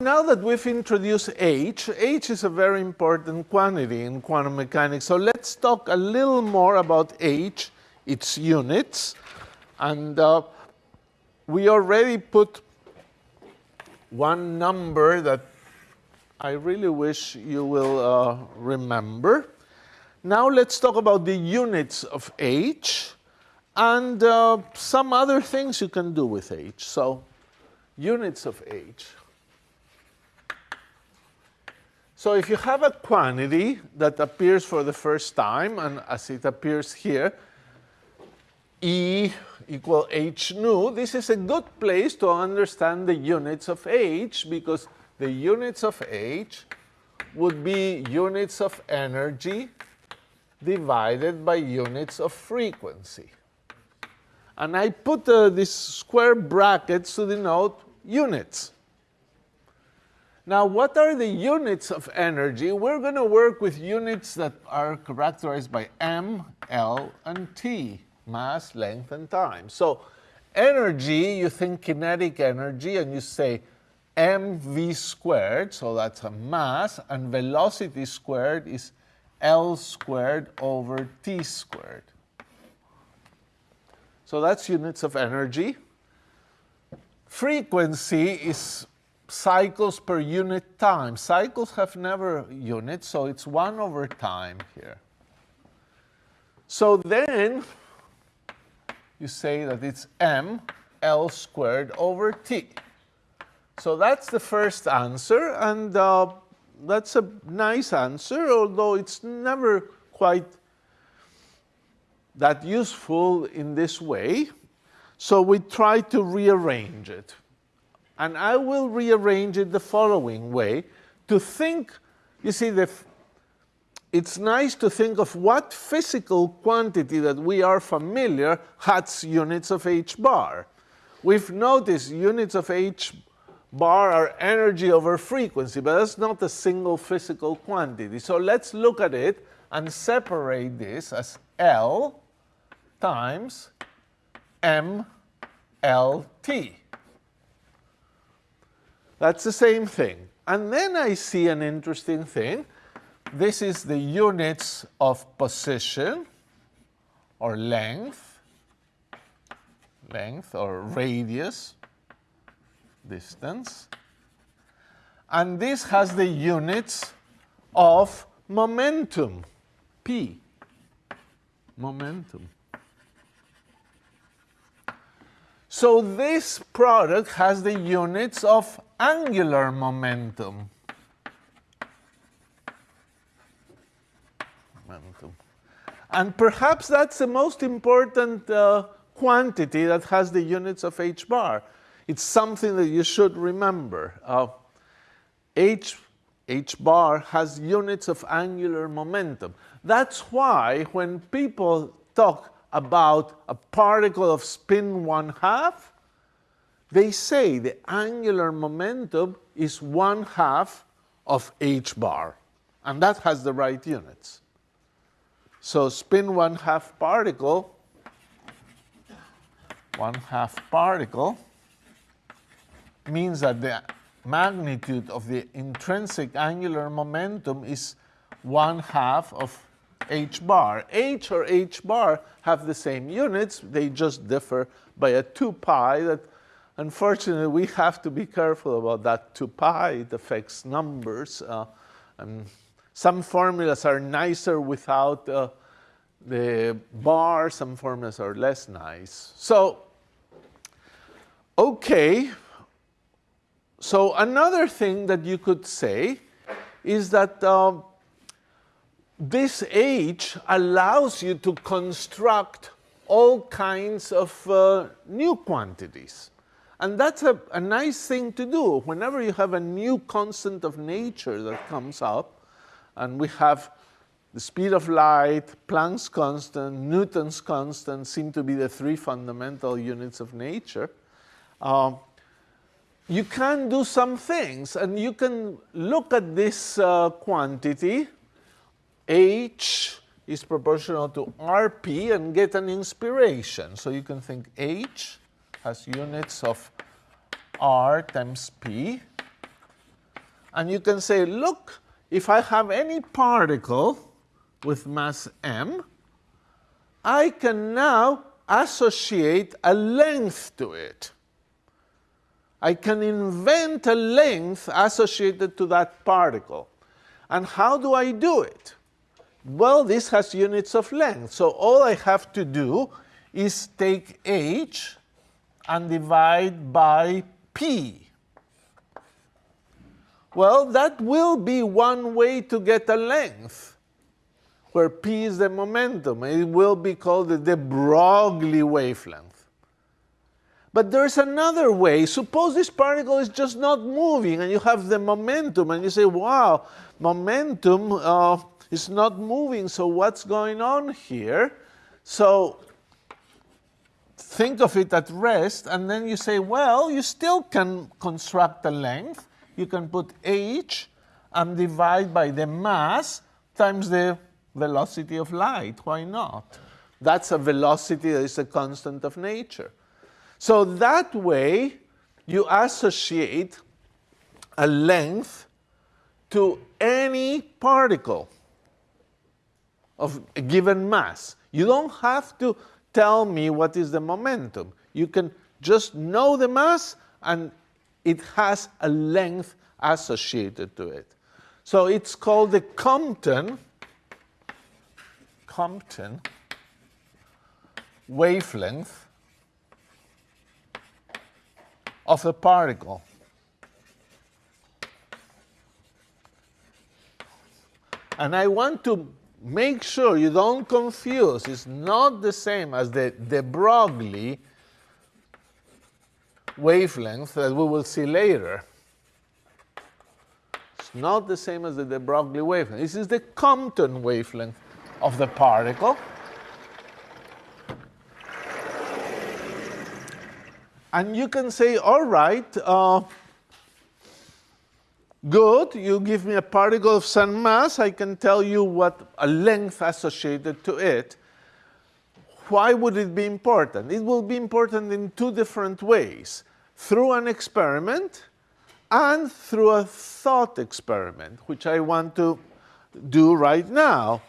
now that we've introduced h, h is a very important quantity in quantum mechanics. So let's talk a little more about h, its units. And uh, we already put one number that I really wish you will uh, remember. Now let's talk about the units of h and uh, some other things you can do with h. So units of h. So if you have a quantity that appears for the first time, and as it appears here, E equal h nu, this is a good place to understand the units of h because the units of h would be units of energy divided by units of frequency. And I put uh, these square brackets to denote units. Now, what are the units of energy? We're going to work with units that are characterized by m, l, and t, mass, length, and time. So energy, you think kinetic energy, and you say mv squared, so that's a mass, and velocity squared is L squared over T squared. So that's units of energy. Frequency is cycles per unit time. Cycles have never units, so it's 1 over time here. So then you say that it's m L squared over T. So that's the first answer, and uh, that's a nice answer, although it's never quite that useful in this way. So we try to rearrange it. And I will rearrange it the following way to think, you see, the, it's nice to think of what physical quantity that we are familiar has units of h bar. We've noticed units of h bar are energy over frequency, but that's not a single physical quantity. So let's look at it and separate this as L times MLT. That's the same thing. And then I see an interesting thing. This is the units of position or length, length or radius distance. And this has the units of momentum, p, momentum. So this product has the units of angular momentum. momentum. And perhaps that's the most important uh, quantity that has the units of h bar. It's something that you should remember. Uh, h, h bar has units of angular momentum. That's why when people talk about a particle of spin one half, they say the angular momentum is one half of h bar. And that has the right units. So spin one half particle, one half particle, means that the magnitude of the intrinsic angular momentum is one half of h bar. h or h bar have the same units, they just differ by a 2 pi that unfortunately we have to be careful about that 2 pi, it affects numbers. Uh, some formulas are nicer without uh, the bar, some formulas are less nice. So, okay, so another thing that you could say is that um, this H allows you to construct all kinds of uh, new quantities. And that's a, a, nice thing to do. Whenever you have a new constant of nature that comes up, and we have the speed of light, Planck's constant, Newton's constant seem to be the three fundamental units of nature. Um, you can do some things, and you can look at this uh, quantity, h is proportional to rp, and get an inspiration. So you can think h has units of r times p, And you can say, look, if I have any particle with mass m, I can now associate a length to it. I can invent a length associated to that particle. And how do I do it? Well, this has units of length. So all I have to do is take h and divide by p. Well, that will be one way to get a length, where p is the momentum. It will be called the Broglie wavelength. But there's another way. Suppose this particle is just not moving and you have the momentum and you say, wow, momentum uh, is not moving, so what's going on here? So think of it at rest and then you say, well, you still can construct a length. You can put h and divide by the mass times the velocity of light. Why not? That's a velocity that is a constant of nature. So that way, you associate a length to any particle of a given mass. You don't have to tell me what is the momentum. You can just know the mass and it has a length associated to it. So it's called the Compton, Compton wavelength of the particle. And I want to make sure you don't confuse. It's not the same as the de Broglie wavelength that we will see later. It's not the same as the de Broglie wavelength. This is the Compton wavelength of the particle. And you can say, all right, uh, good, you give me a particle of some mass, I can tell you what a length associated to it. Why would it be important? It will be important in two different ways. Through an experiment and through a thought experiment, which I want to do right now.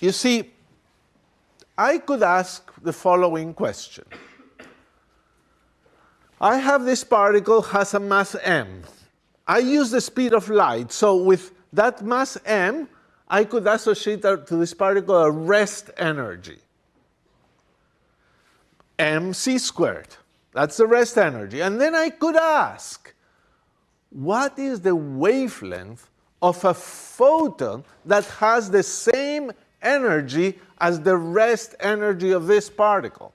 You see, I could ask the following question. I have this particle has a mass m. I use the speed of light. So with that mass m, I could associate to this particle a rest energy. mc squared. That's the rest energy. And then I could ask, what is the wavelength of a photon that has the same energy as the rest energy of this particle?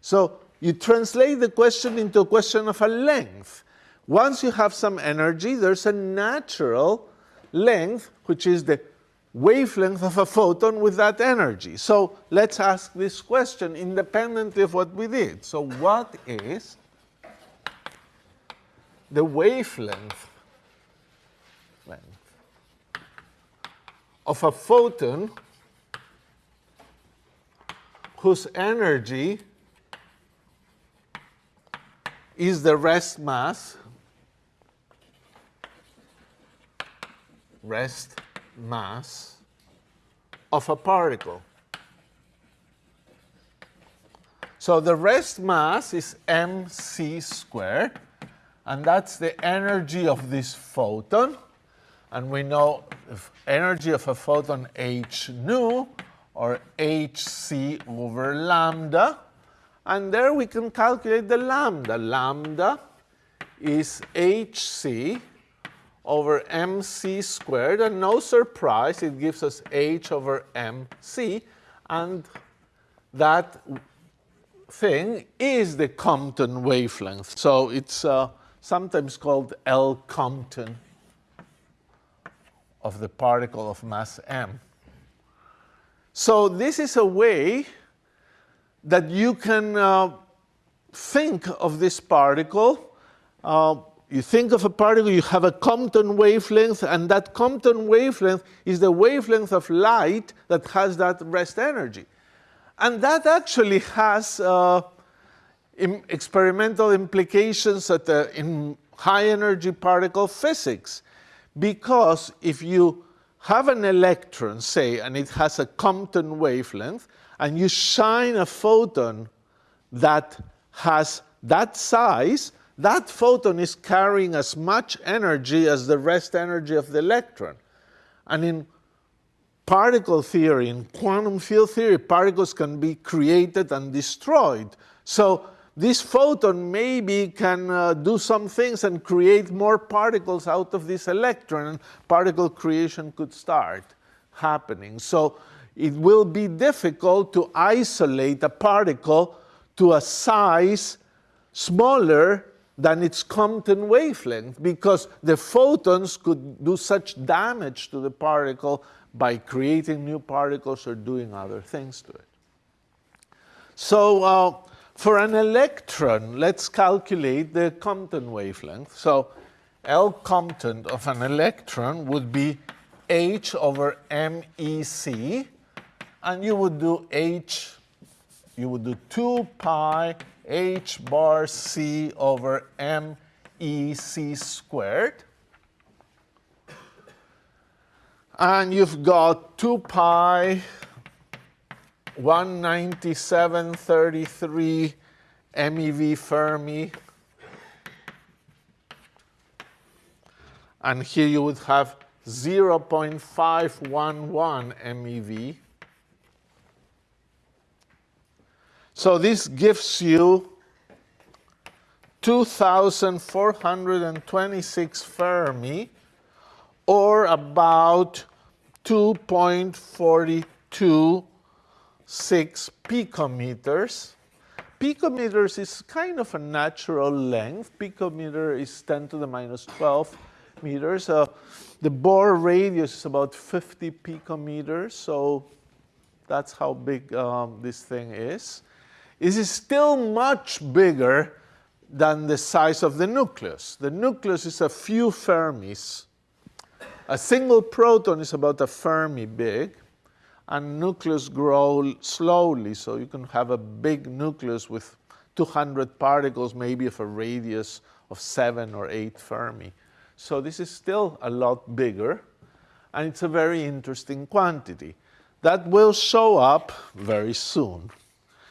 So you translate the question into a question of a length. Once you have some energy, there's a natural length, which is the wavelength of a photon with that energy. So let's ask this question independently of what we did. So what is the wavelength length of a photon whose energy is the rest mass, rest mass of a particle. So the rest mass is mc squared, and that's the energy of this photon. And we know energy of a photon h nu, or hc over lambda, and there we can calculate the lambda. Lambda is hc over mc squared, and no surprise, it gives us h over mc, and that thing is the Compton wavelength. So it's uh, sometimes called L Compton of the particle of mass m. So this is a way that you can uh, think of this particle. Uh, you think of a particle, you have a Compton wavelength, and that Compton wavelength is the wavelength of light that has that rest energy. And that actually has uh, experimental implications that, uh, in high energy particle physics. Because if you have an electron, say, and it has a Compton wavelength, and you shine a photon that has that size, that photon is carrying as much energy as the rest energy of the electron. And in particle theory, in quantum field theory, particles can be created and destroyed. So this photon maybe can uh, do some things and create more particles out of this electron, and particle creation could start happening. So it will be difficult to isolate a particle to a size smaller than its Compton wavelength because the photons could do such damage to the particle by creating new particles or doing other things to it. So uh, for an electron, let's calculate the Compton wavelength. So L Compton of an electron would be h over MEC, and you would do h, you would do 2 pi h bar c over MEC squared. And you've got 2 pi 197.33 MeV Fermi. And here you would have 0.511 MeV. So this gives you 2,426 Fermi, or about 2.426 picometers. Picometers is kind of a natural length. Picometer is 10 to the minus 12 meters. Uh, the Bohr radius is about 50 picometers, so that's how big um, this thing is. Is still much bigger than the size of the nucleus. The nucleus is a few Fermis. A single proton is about a Fermi big, and nucleus grow slowly, so you can have a big nucleus with 200 particles, maybe of a radius of 7 or 8 Fermi. So this is still a lot bigger, and it's a very interesting quantity. That will show up very soon.